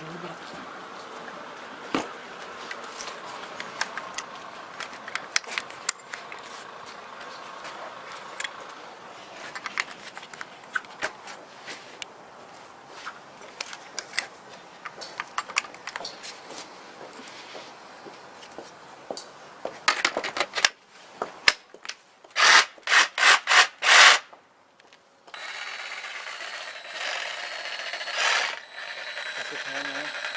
тоже выбрать. It, man.